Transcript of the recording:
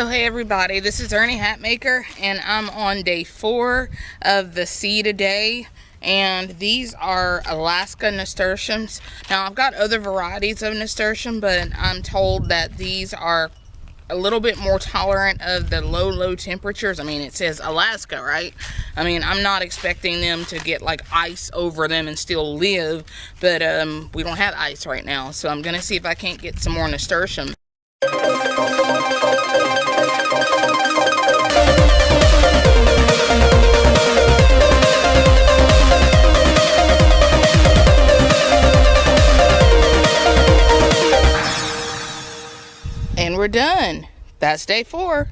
So hey everybody, this is Ernie Hatmaker and I'm on day four of the seed a day and these are Alaska nasturtiums. Now I've got other varieties of nasturtium but I'm told that these are a little bit more tolerant of the low low temperatures. I mean it says Alaska right? I mean I'm not expecting them to get like ice over them and still live but um, we don't have ice right now so I'm gonna see if I can't get some more nasturtium. And we're done. That's day four.